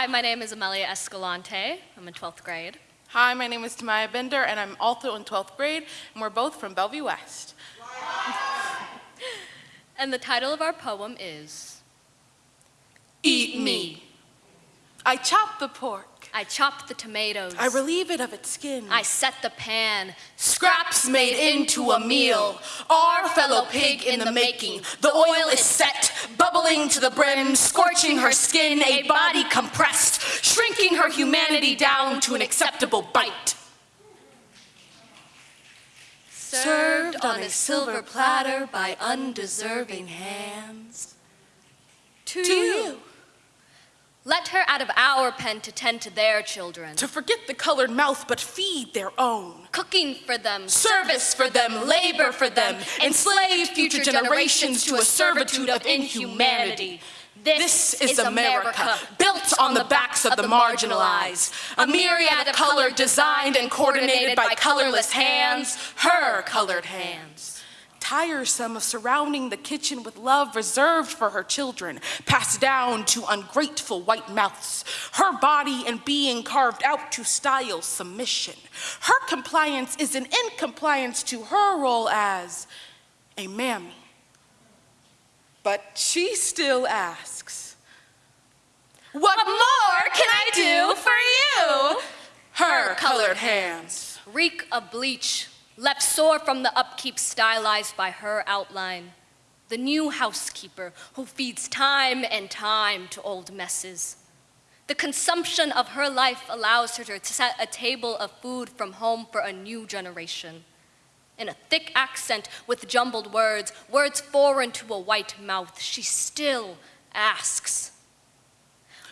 Hi, my name is Amelia Escalante. I'm in 12th grade. Hi, my name is Tamaya Bender, and I'm also in 12th grade, and we're both from Bellevue West. And the title of our poem is Eat me. I chop the pork. I chop the tomatoes. I relieve it of its skin. I set the pan. Scraps made into a meal. Our fellow pig in the making. The oil is set, bubbling to the brim, scorching her skin, a body compressed, shrinking her humanity down to an acceptable bite. Served on a silver platter by undeserving hands. To, To you. Let her out of our pen to tend to their children. To forget the colored mouth, but feed their own. Cooking for them. Service for them, labor for them, enslave future generations to a servitude of inhumanity. This is America, built on the backs of the marginalized. A myriad of color designed and coordinated by colorless hands, her colored hands. Tiresome of surrounding the kitchen with love reserved for her children, passed down to ungrateful white mouths. Her body and being carved out to style submission. Her compliance is an incompliance to her role as a mammy. But she still asks, What more can I do for you? Her colored hands. Reek of bleach, left sore from the upkeep stylized by her outline. The new housekeeper who feeds time and time to old messes. The consumption of her life allows her to set a table of food from home for a new generation. In a thick accent with jumbled words, words foreign to a white mouth, she still asks,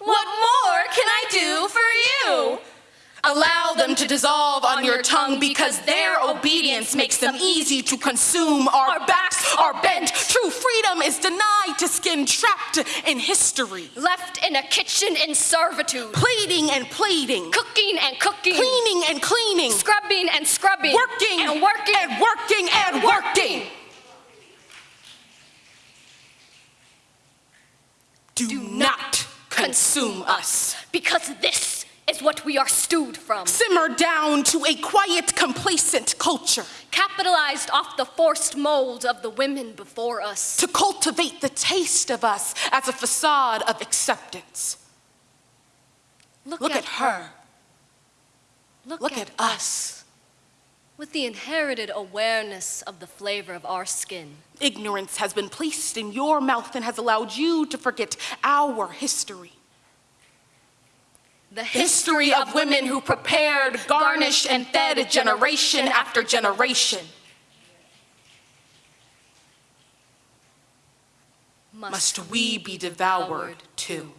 What more can I do for you? Allow them to dissolve on your tongue because their obedience makes them easy to consume. Our backs are bent. True freedom is denied to skin trapped in history. Left in a kitchen in servitude, Pleading and pleading. cooking and cooking, Cleaning and cleaning. scrubbing and scrubbing, Working and working and working and working. Do not consume us. because this is what we are stewed from. Simmer down to a quiet, complacent culture. Capitalized off the forced mold of the women before us. to cultivate the taste of us as a facade of acceptance. Look at her. Look, Look at us. With the inherited awareness of the flavor of our skin. Ignorance has been placed in your mouth and has allowed you to forget our history. The History of women who prepared, garnished, and fed a generation after generation. must, we be devoured too?